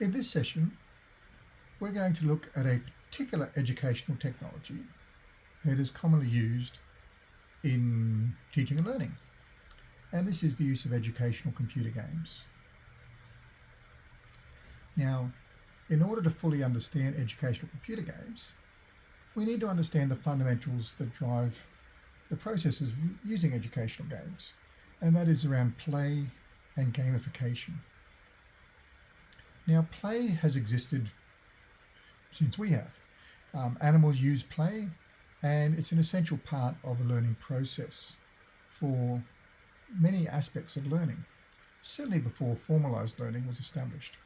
In this session, we're going to look at a particular educational technology that is commonly used in teaching and learning. And this is the use of educational computer games. Now, in order to fully understand educational computer games, we need to understand the fundamentals that drive the processes using educational games, and that is around play and gamification. Now, play has existed since we have. Um, animals use play, and it's an essential part of the learning process for many aspects of learning, certainly before formalized learning was established.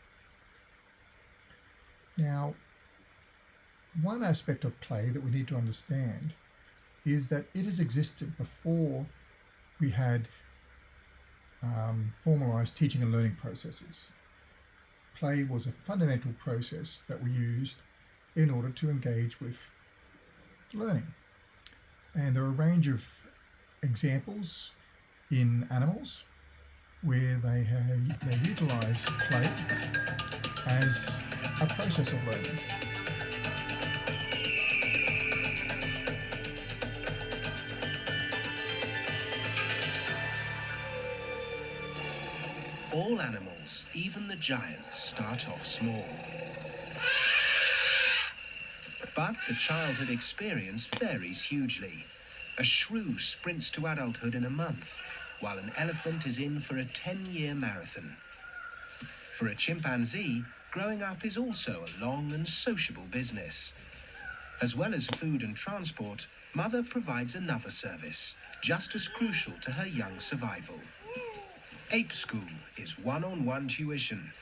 Now, one aspect of play that we need to understand is that it has existed before we had um, formalized teaching and learning processes. Play was a fundamental process that we used in order to engage with learning. And there are a range of examples in animals where they, have, they utilize play as a process of learning. All animals, even the giants, start off small. But the childhood experience varies hugely. A shrew sprints to adulthood in a month, while an elephant is in for a 10-year marathon. For a chimpanzee, growing up is also a long and sociable business. As well as food and transport, Mother provides another service, just as crucial to her young survival. Ape School is one-on-one -on -one tuition,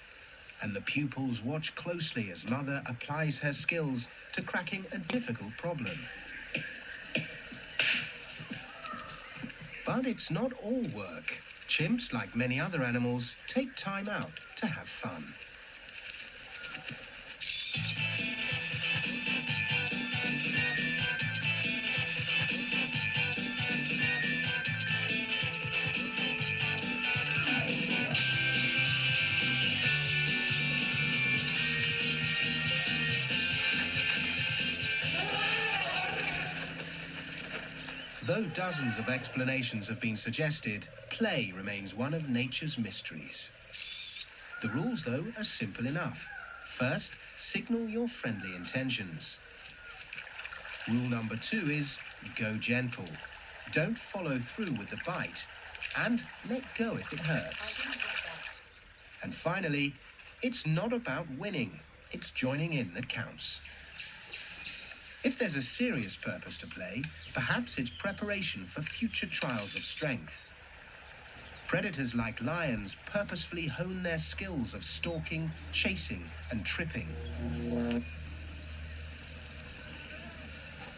and the pupils watch closely as Mother applies her skills to cracking a difficult problem. But it's not all work. Chimps, like many other animals, take time out to have fun. Dozens of explanations have been suggested, play remains one of nature's mysteries. The rules, though, are simple enough. First, signal your friendly intentions. Rule number two is go gentle. Don't follow through with the bite and let go if it hurts. And finally, it's not about winning, it's joining in that counts. If there's a serious purpose to play, perhaps it's preparation for future trials of strength. Predators like lions purposefully hone their skills of stalking, chasing, and tripping.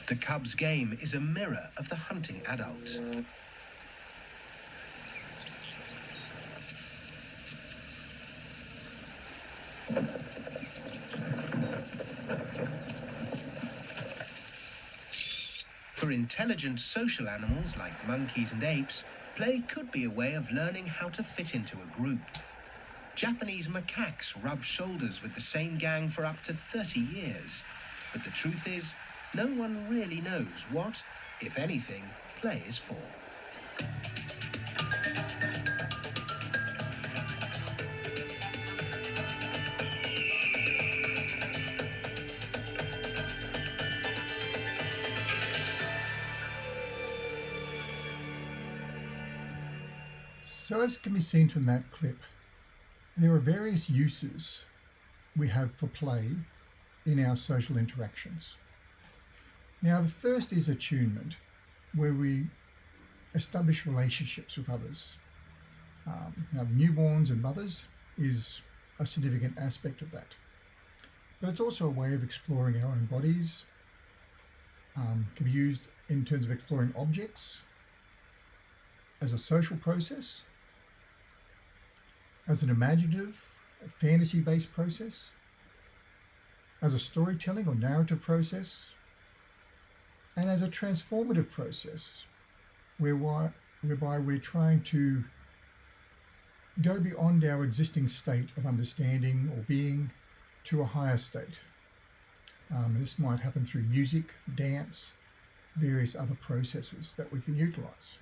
The cub's game is a mirror of the hunting adult. For intelligent social animals like monkeys and apes, play could be a way of learning how to fit into a group. Japanese macaques rub shoulders with the same gang for up to 30 years. But the truth is, no one really knows what, if anything, play is for. So as can be seen from that clip, there are various uses we have for play in our social interactions. Now the first is attunement, where we establish relationships with others. Um, now newborns and mothers is a significant aspect of that. But it's also a way of exploring our own bodies, um, can be used in terms of exploring objects as a social process as an imaginative, fantasy-based process, as a storytelling or narrative process, and as a transformative process whereby, we're trying to go beyond our existing state of understanding or being to a higher state. Um, this might happen through music, dance, various other processes that we can utilize.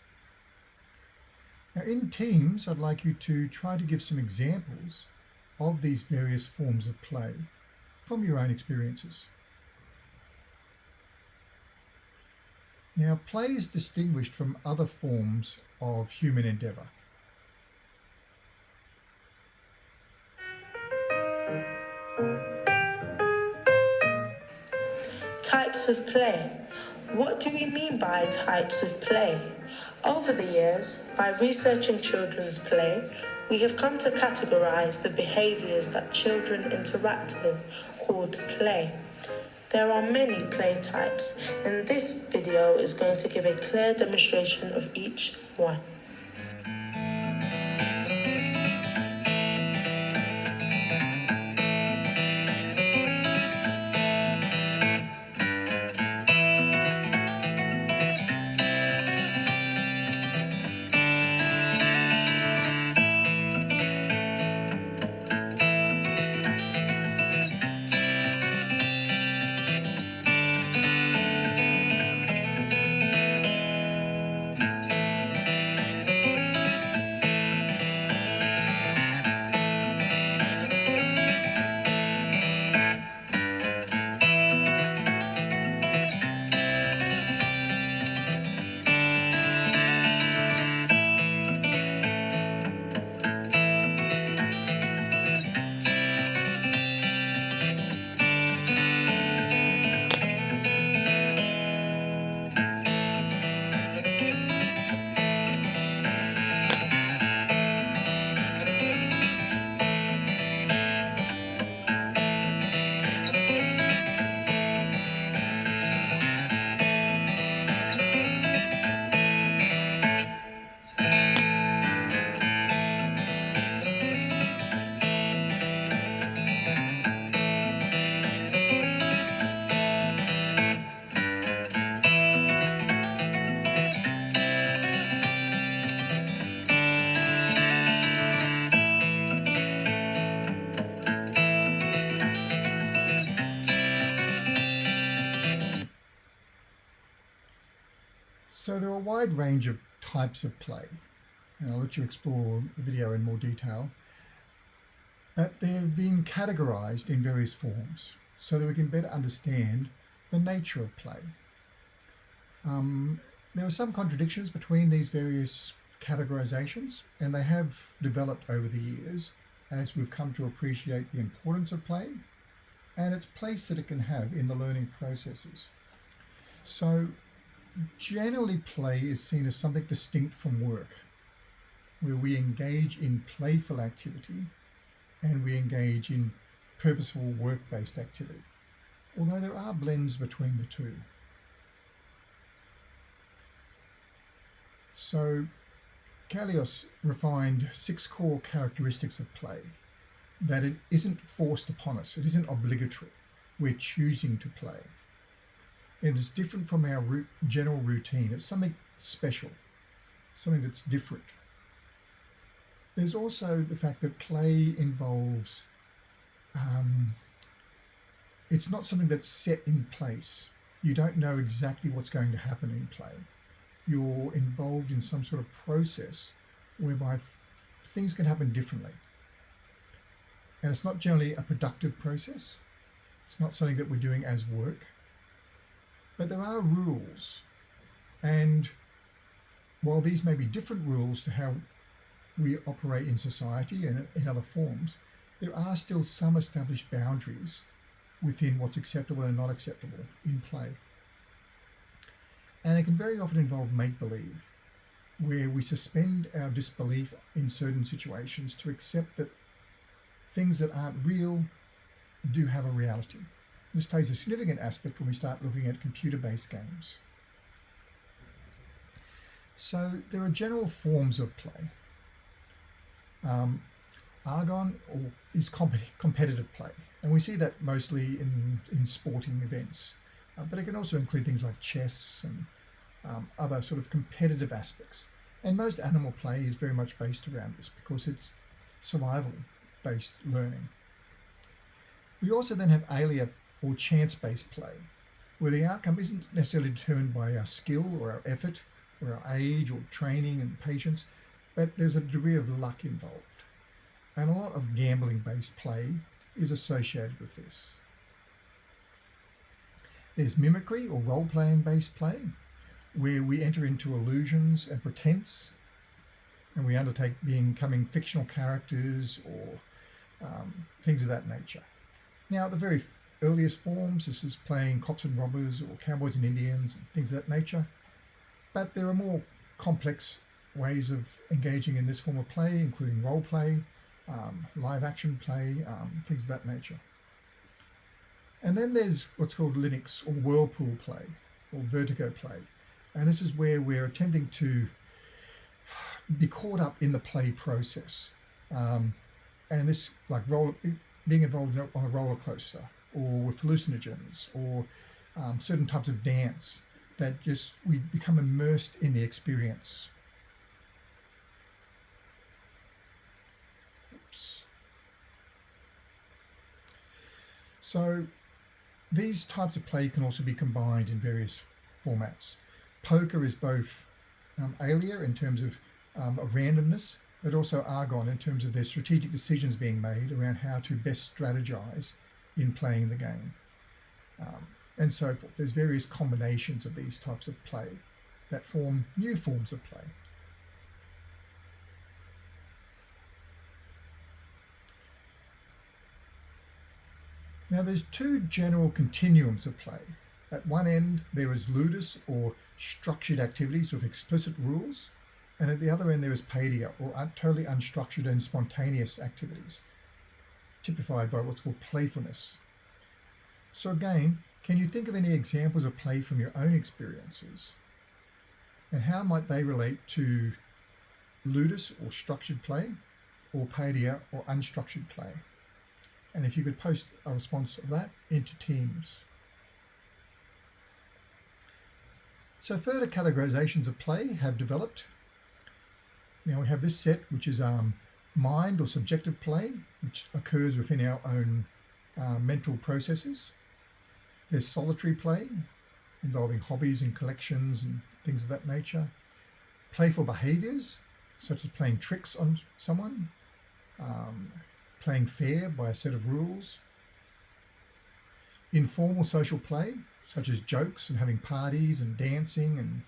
Now in teams, I'd like you to try to give some examples of these various forms of play from your own experiences. Now, play is distinguished from other forms of human endeavour. Types of play. What do we mean by types of play? Over the years, by researching children's play, we have come to categorize the behaviors that children interact with called play. There are many play types, and this video is going to give a clear demonstration of each one. Wide range of types of play, and I'll let you explore the video in more detail, but they have been categorized in various forms so that we can better understand the nature of play. Um, there are some contradictions between these various categorizations, and they have developed over the years as we've come to appreciate the importance of play and its place that it can have in the learning processes. So generally play is seen as something distinct from work, where we engage in playful activity and we engage in purposeful work-based activity, although there are blends between the two. So Caillois refined six core characteristics of play, that it isn't forced upon us, it isn't obligatory, we're choosing to play. It is different from our general routine. It's something special, something that's different. There's also the fact that play involves, um, it's not something that's set in place. You don't know exactly what's going to happen in play. You're involved in some sort of process whereby th things can happen differently. And it's not generally a productive process. It's not something that we're doing as work but there are rules. And while these may be different rules to how we operate in society and in other forms, there are still some established boundaries within what's acceptable and not acceptable in play. And it can very often involve make-believe, where we suspend our disbelief in certain situations to accept that things that aren't real do have a reality. This plays a significant aspect when we start looking at computer-based games. So there are general forms of play. Um, Agon is comp competitive play, and we see that mostly in, in sporting events. Uh, but it can also include things like chess and um, other sort of competitive aspects. And most animal play is very much based around this because it's survival-based learning. We also then have alea or chance-based play, where the outcome isn't necessarily determined by our skill or our effort or our age or training and patience, but there's a degree of luck involved. And a lot of gambling-based play is associated with this. There's mimicry or role-playing based play, where we enter into illusions and pretense, and we undertake being becoming fictional characters or um, things of that nature. Now, the very earliest forms, this is playing cops and robbers or cowboys and Indians and things of that nature. But there are more complex ways of engaging in this form of play, including role play, um, live action play, um, things of that nature. And then there's what's called ilinx or Whirlpool play or Vertigo play. And this is where we're attempting to be caught up in the play process. Um, and this, like roll, being involved on a roller coaster or with hallucinogens or um, certain types of dance that just we become immersed in the experience. Oops. So these types of play can also be combined in various formats. Poker is both um, alea in terms of um, randomness, but also agon in terms of their strategic decisions being made around how to best strategize in playing the game. Um, and so forth. There's various combinations of these types of play that form new forms of play. Now there's two general continuums of play. At one end, there is ludus or structured activities with explicit rules, and at the other end, there is paideia or totally unstructured and spontaneous activities, typified by what's called playfulness. So again, can you think of any examples of play from your own experiences? And how might they relate to ludus or structured play, or paideia or unstructured play? And if you could post a response of that into Teams. So further categorizations of play have developed. Now we have this set, which is um, mind or subjective play, which occurs within our own uh, mental processes. There's solitary play, involving hobbies and collections and things of that nature. Playful behaviors, such as playing tricks on someone, um, playing fair by a set of rules. Informal social play, such as jokes and having parties and dancing and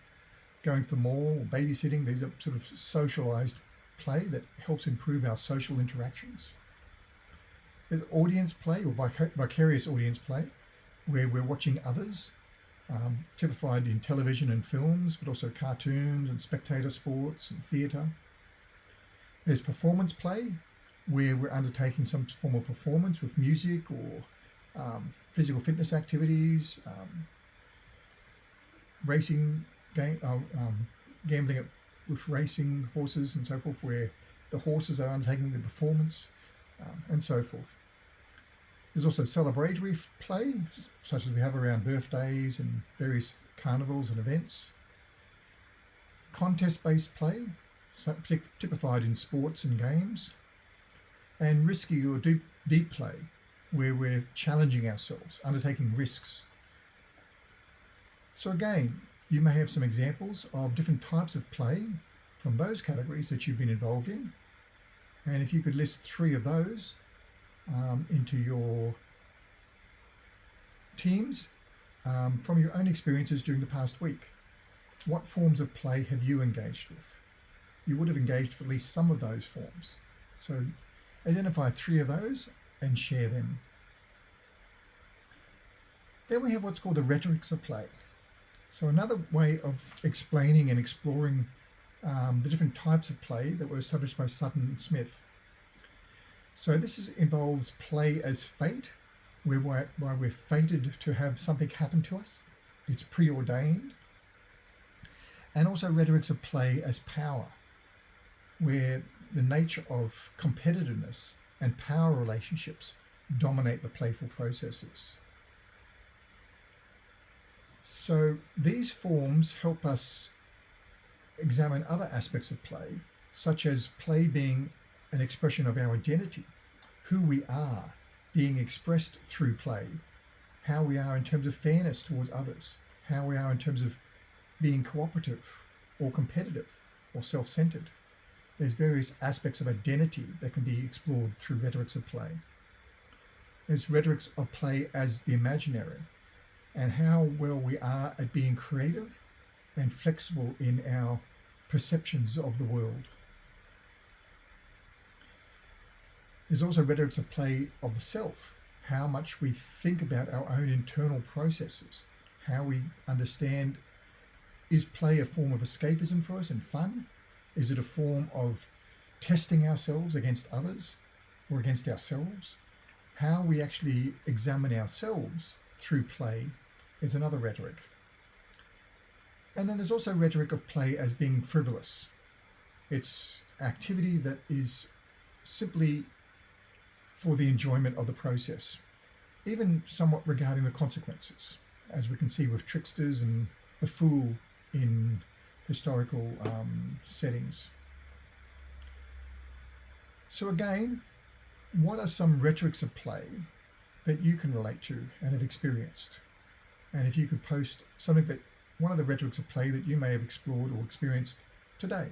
going to the mall or babysitting. These are sort of socialized play that helps improve our social interactions. There's audience play or vic vicarious audience play, where we're watching others, um, typified in television and films, but also cartoons and spectator sports and theatre. There's performance play, where we're undertaking some form of performance with music or um, physical fitness activities, um, racing, uh, um, gambling with racing horses and so forth, where the horses are undertaking the performance um, and so forth. There's also celebratory play, such as we have around birthdays and various carnivals and events. Contest-based play, typified in sports and games and risky or deep, deep play, where we're challenging ourselves, undertaking risks. So again, you may have some examples of different types of play from those categories that you've been involved in. And if you could list three of those um, into your teams um, from your own experiences during the past week. What forms of play have you engaged with? You would have engaged with at least some of those forms. So Identify three of those and share them. Then we have what's called the rhetorics of play. So another way of explaining and exploring um, the different types of play that were established by Sutton and Smith. So this is, involves play as fate, where we're, where we're fated to have something happen to us. It's preordained. And also rhetorics of play as power, where the nature of competitiveness and power relationships dominate the playful processes. So these forms help us examine other aspects of play, such as play being an expression of our identity, who we are, being expressed through play, how we are in terms of fairness towards others, how we are in terms of being cooperative or competitive or self centered. There's various aspects of identity that can be explored through rhetorics of play. There's rhetorics of play as the imaginary and how well we are at being creative and flexible in our perceptions of the world. There's also rhetorics of play of the self, how much we think about our own internal processes, how we understand is play a form of escapism for us and fun? Is it a form of testing ourselves against others or against ourselves? How we actually examine ourselves through play is another rhetoric. And then there's also rhetoric of play as being frivolous. It's activity that is simply for the enjoyment of the process, even somewhat regarding the consequences, as we can see with tricksters and the fool in historical um, settings. So again, what are some rhetorics of play that you can relate to and have experienced? And if you could post something that one of the rhetorics of play that you may have explored or experienced today.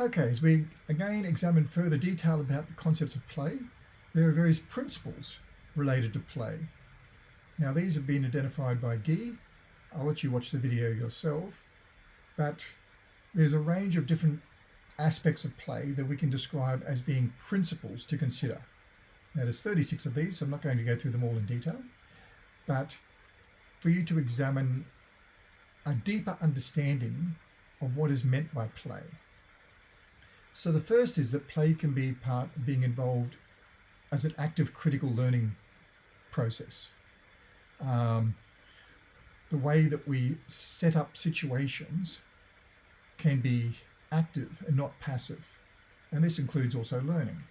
Okay, as we again examine further detail about the concepts of play, there are various principles related to play. Now these have been identified by Guy. I'll let you watch the video yourself, but there's a range of different aspects of play that we can describe as being principles to consider. Now there's 36 of these, so I'm not going to go through them all in detail, but for you to examine a deeper understanding of what is meant by play. So the first is that play can be part of being involved as an active critical learning process. Um, the way that we set up situations can be active and not passive. And this includes also learning.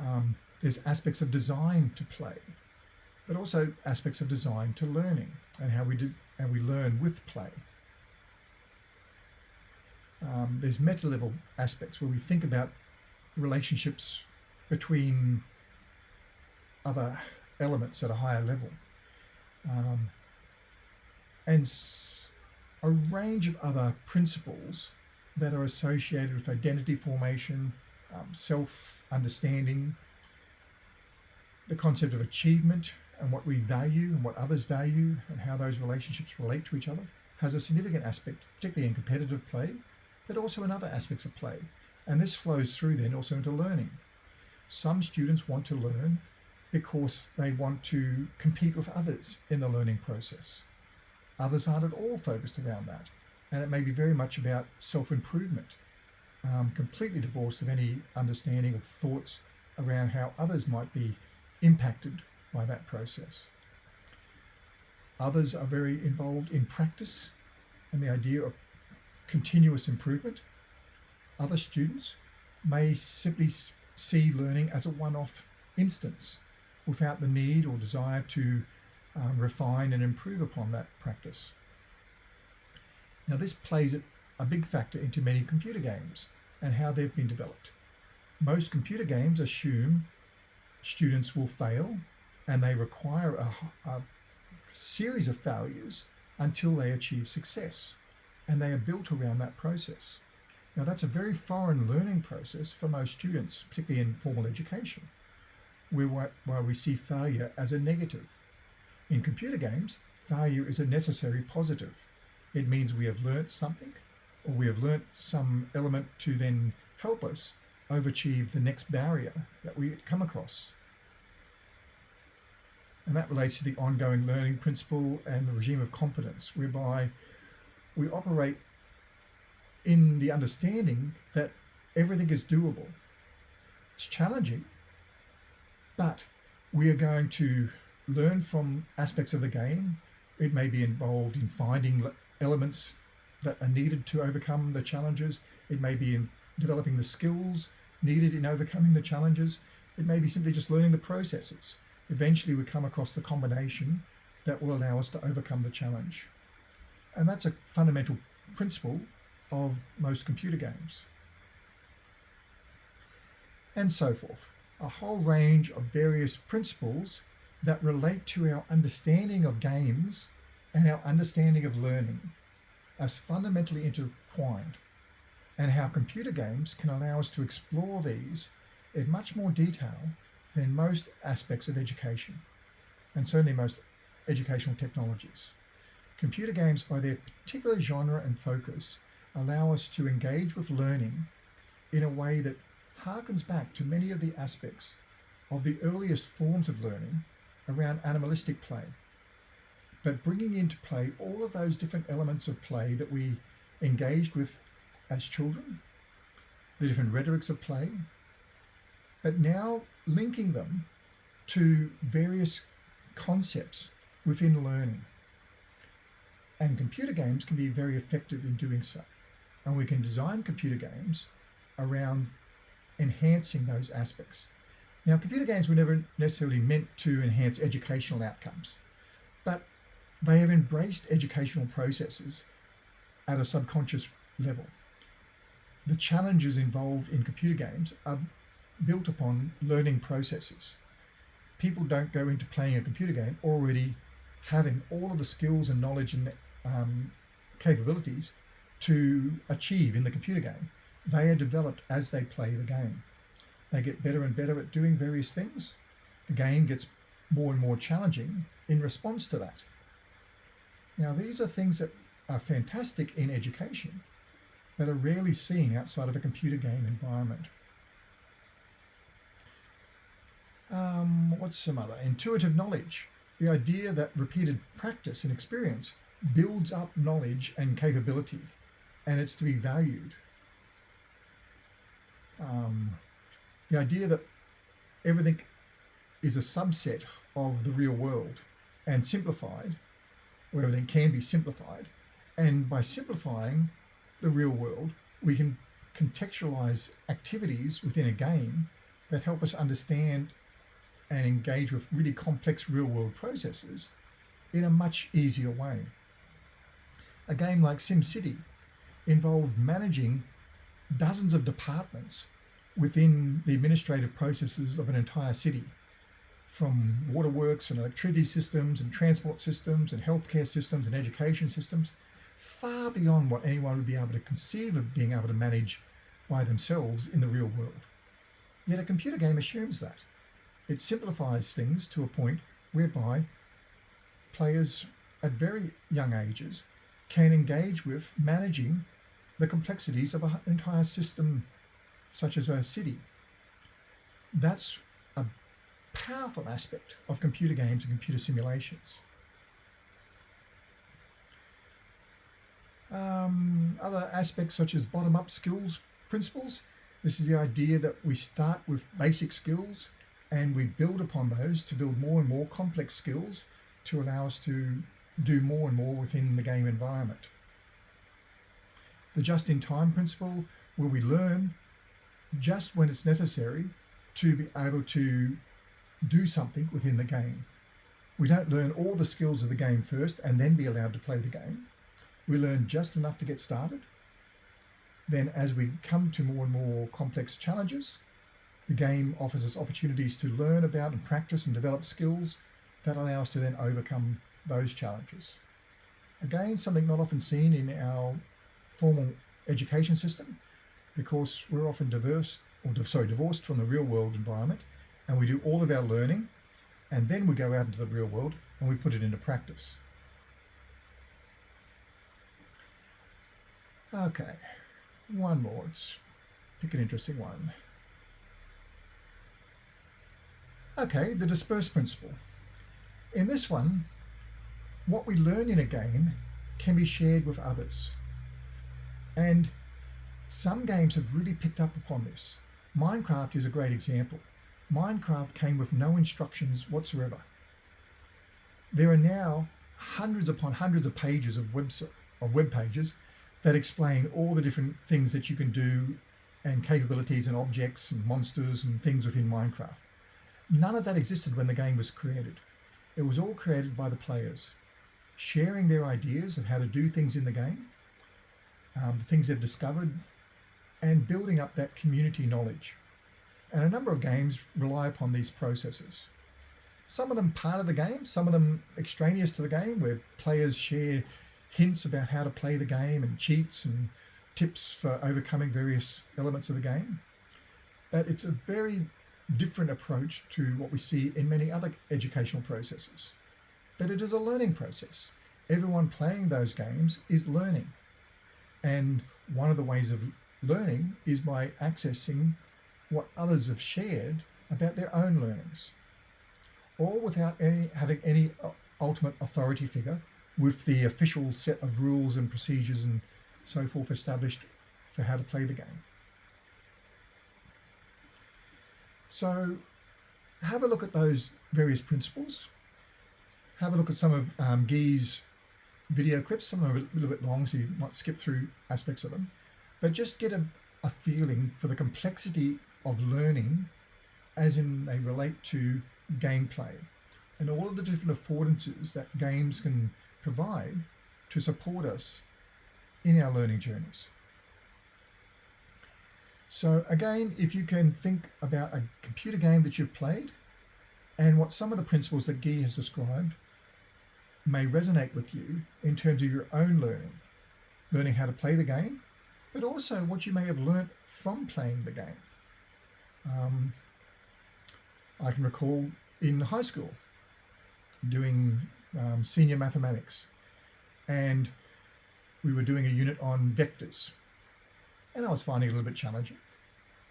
Um, there's aspects of design to play but also aspects of design to learning and how we do and we learn with play. Um, there's meta level aspects where we think about relationships between other elements at a higher level. Um, and a range of other principles that are associated with identity formation, um, self understanding, the concept of achievement, and what we value and what others value and how those relationships relate to each other has a significant aspect, particularly in competitive play, but also in other aspects of play. And this flows through then also into learning. Some students want to learn because they want to compete with others in the learning process. Others aren't at all focused around that. And it may be very much about self improvement, um, completely divorced of any understanding of thoughts around how others might be impacted by that process. Others are very involved in practice and the idea of continuous improvement. Other students may simply see learning as a one-off instance without the need or desire to um, refine and improve upon that practice. Now this plays a big factor into many computer games and how they've been developed. Most computer games assume students will fail and they require a, a series of failures until they achieve success. And they are built around that process. Now, that's a very foreign learning process for most students, particularly in formal education, where, where we see failure as a negative. In computer games, failure is a necessary positive. It means we have learnt something, or we have learnt some element to then help us overachieve the next barrier that we come across. And that relates to the ongoing learning principle and the regime of competence, whereby we operate in the understanding that everything is doable. It's challenging, but we are going to learn from aspects of the game. It may be involved in finding elements that are needed to overcome the challenges. It may be in developing the skills needed in overcoming the challenges. It may be simply just learning the processes eventually we come across the combination that will allow us to overcome the challenge. And that's a fundamental principle of most computer games. and so forth. A whole range of various principles that relate to our understanding of games and our understanding of learning as fundamentally intertwined, and how computer games can allow us to explore these in much more detail than most aspects of education, and certainly most educational technologies. Computer games, by their particular genre and focus, allow us to engage with learning in a way that harkens back to many of the aspects of the earliest forms of learning around animalistic play. But bringing into play all of those different elements of play that we engaged with as children, the different rhetorics of play, but now linking them to various concepts within learning. And computer games can be very effective in doing so. And we can design computer games around enhancing those aspects. Now, computer games were never necessarily meant to enhance educational outcomes, they have embraced educational processes at a subconscious level. The challenges involved in computer games are built upon learning processes. People don't go into playing a computer game already having all of the skills and knowledge and um, capabilities to achieve in the computer game. They are developed as they play the game. They get better and better at doing various things. The game gets more and more challenging in response to that. Now, these are things that are fantastic in education, but are rarely seen outside of a computer game environment. Um, what's some other? Intuitive knowledge. The idea that repeated practice and experience builds up knowledge and capability, and it's to be valued. Um, the idea that everything is a subset of the real world and simplified, where everything can be simplified. And by simplifying the real world, we can contextualize activities within a game that help us understand and engage with really complex real world processes in a much easier way. A game like SimCity involved managing dozens of departments within the administrative processes of an entire city from waterworks and electricity systems and transport systems and healthcare systems and education systems, far beyond what anyone would be able to conceive of being able to manage by themselves in the real world. Yet a computer game assumes that. It simplifies things to a point whereby players at very young ages can engage with managing the complexities of an entire system such as a city. That's powerful aspect of computer games and computer simulations. Um, other aspects such as bottom-up skills principles. This is the idea that we start with basic skills and we build upon those to build more and more complex skills to allow us to do more and more within the game environment. The just-in-time principle, where we learn just when it's necessary to be able to do something within the game. We don't learn all the skills of the game first and then be allowed to play the game. We learn just enough to get started. Then as we come to more and more complex challenges, the game offers us opportunities to learn about and practice and develop skills that allow us to then overcome those challenges. Again, something not often seen in our formal education system because we're often diverse or sorry, divorced from the real world environment and we do all of our learning and then we go out into the real world and we put it into practice. Okay, one more. Let's pick an interesting one. Okay, the disperse principle. In this one, what we learn in a game can be shared with others. And some games have really picked up upon this. Minecraft is a great example. Minecraft came with no instructions whatsoever. There are now hundreds upon hundreds of pages of web, of web pages that explain all the different things that you can do and capabilities and objects and monsters and things within Minecraft. None of that existed when the game was created. It was all created by the players, sharing their ideas of how to do things in the game, um, the things they've discovered, and building up that community knowledge. And a number of games rely upon these processes. Some of them part of the game, some of them extraneous to the game, where players share hints about how to play the game and cheats and tips for overcoming various elements of the game. But it's a very different approach to what we see in many other educational processes. But it is a learning process. Everyone playing those games is learning. And one of the ways of learning is by accessing what others have shared about their own learnings, all without any, having any uh, ultimate authority figure with the official set of rules and procedures and so forth established for how to play the game. So have a look at those various principles. Have a look at some of um, Guy's video clips. Some are a little bit long, so you might skip through aspects of them. But just get a, a feeling for the complexity of learning as in they relate to gameplay and all of the different affordances that games can provide to support us in our learning journeys. So again, if you can think about a computer game that you've played and what some of the principles that Guy has described may resonate with you in terms of your own learning, learning how to play the game, but also what you may have learnt from playing the game. Um, I can recall in high school doing um, senior mathematics and we were doing a unit on vectors and I was finding it a little bit challenging.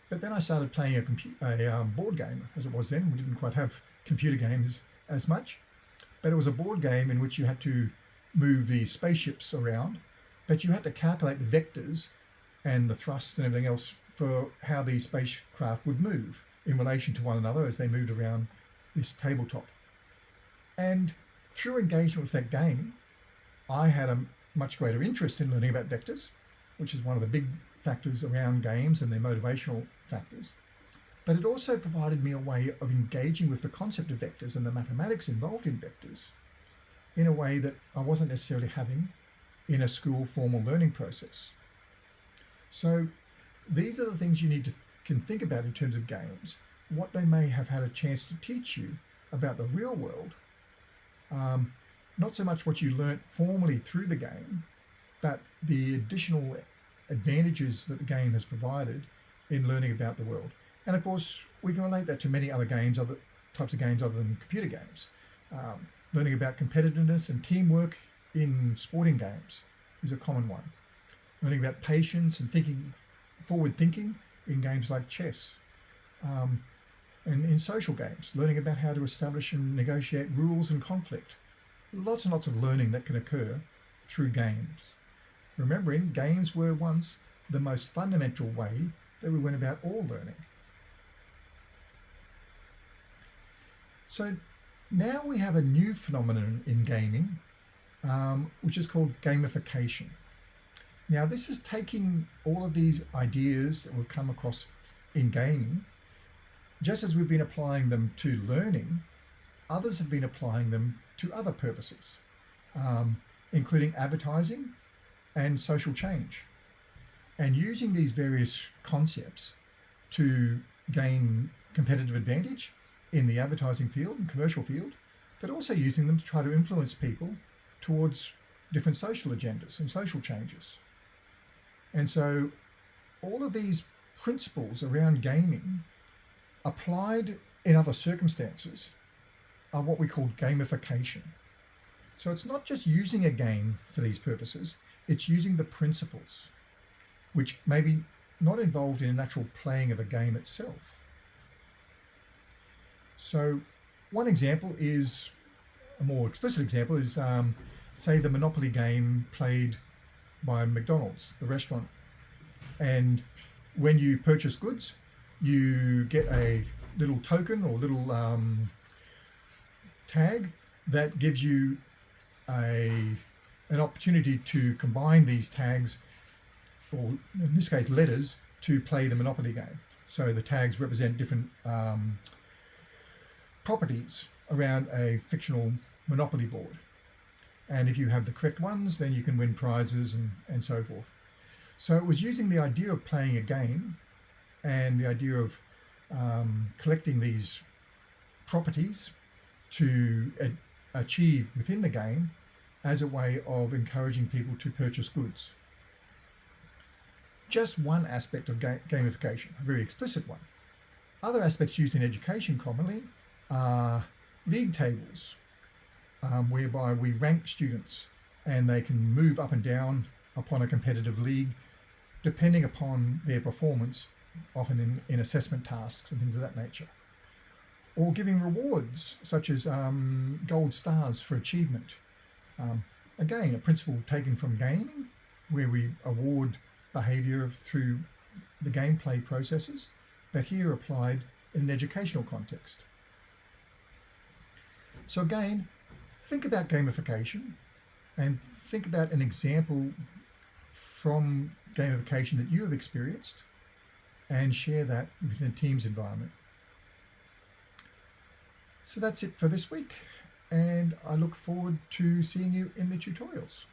But then I started playing a, a um, board game, as it was then. We didn't quite have computer games as much, but it was a board game in which you had to move the spaceships around, but you had to calculate the vectors and the thrust and everything else for how these spacecraft would move in relation to one another as they moved around this tabletop. And through engagement with that game, I had a much greater interest in learning about vectors, which is one of the big factors around games and their motivational factors. But it also provided me a way of engaging with the concept of vectors and the mathematics involved in vectors in a way that I wasn't necessarily having in a school formal learning process. So these are the things you need to th can think about in terms of games, what they may have had a chance to teach you about the real world. Um, not so much what you learnt formally through the game, but the additional advantages that the game has provided in learning about the world. And of course, we can relate that to many other games, other types of games other than computer games. Um, learning about competitiveness and teamwork in sporting games is a common one. Learning about patience and thinking, forward thinking in games like chess. Um, and in social games, learning about how to establish and negotiate rules and conflict. Lots and lots of learning that can occur through games. Remembering games were once the most fundamental way that we went about all learning. So now we have a new phenomenon in gaming, um, which is called gamification. Now this is taking all of these ideas that we've come across in gaming, just as we've been applying them to learning, others have been applying them to other purposes, um, including advertising and social change. And using these various concepts to gain competitive advantage in the advertising field and commercial field, but also using them to try to influence people towards different social agendas and social changes. And so all of these principles around gaming applied in other circumstances are what we call gamification. So it's not just using a game for these purposes, it's using the principles, which may be not involved in an actual playing of a game itself. So one example is, a more explicit example is, um, say, the Monopoly game played by McDonald's, the restaurant. And when you purchase goods, you get a little token or little um, tag that gives you a an opportunity to combine these tags, or in this case letters, to play the Monopoly game. So the tags represent different um, properties around a fictional Monopoly board. And if you have the correct ones, then you can win prizes and, and so forth. So it was using the idea of playing a game and the idea of um, collecting these properties to achieve within the game as a way of encouraging people to purchase goods. Just one aspect of ga- gamification, a very explicit one. Other aspects used in education commonly are league tables, um, whereby we rank students and they can move up and down upon a competitive league depending upon their performance, often in, in assessment tasks and things of that nature. Or giving rewards such as um, gold stars for achievement. Um, again, a principle taken from gaming, where we award behaviour through the gameplay processes, but here applied in an educational context. So again, think about gamification and think about an example from gamification that you have experienced and share that within the Teams environment. So that's it for this week, and I look forward to seeing you in the tutorials.